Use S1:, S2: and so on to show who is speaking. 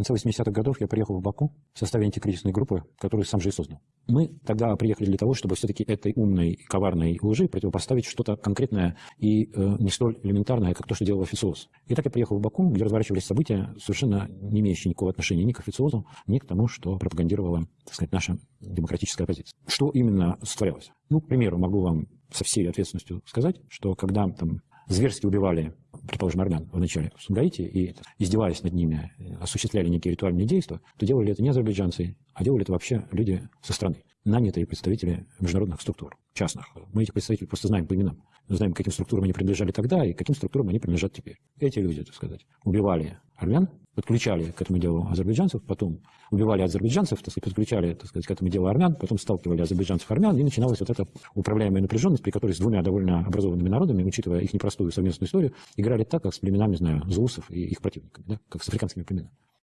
S1: конце 80-х годов я приехал в Баку в составе антикризисной группы, которую сам же и создал. Мы тогда приехали для того, чтобы все-таки этой умной, коварной лжи противопоставить что-то конкретное и э, не столь элементарное, как то, что делал официоз. И так я приехал в Баку, где разворачивались события, совершенно не имеющие никакого отношения ни к официозу, ни к тому, что пропагандировала, так сказать, наша демократическая оппозиция. Что именно сотворялось? Ну, к примеру, могу вам со всей ответственностью сказать, что когда там зверски убивали, предположим, армян в начале в Сумгаите и издеваясь над ними, осуществляли некие ритуальные действия, то делали это не азербайджанцы, а делали это вообще люди со страны, нанятые представители международных структур, частных. Мы этих представителей просто знаем по именам. Знаем, каким структурам они принадлежали тогда и каким структурам они принадлежат теперь. Эти люди, так сказать, убивали армян, подключали к этому делу азербайджанцев, потом убивали азербайджанцев, так сказать, подключали так сказать, к этому делу армян, потом сталкивали азербайджанцев армян, и начиналась вот эта управляемая напряженность, при которой с двумя довольно образованными народами, учитывая их непростую совместную историю, играли так, как с племенами, знаю, зулусов и их противниками, да, как с африканскими племенами.